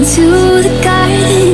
into the garden.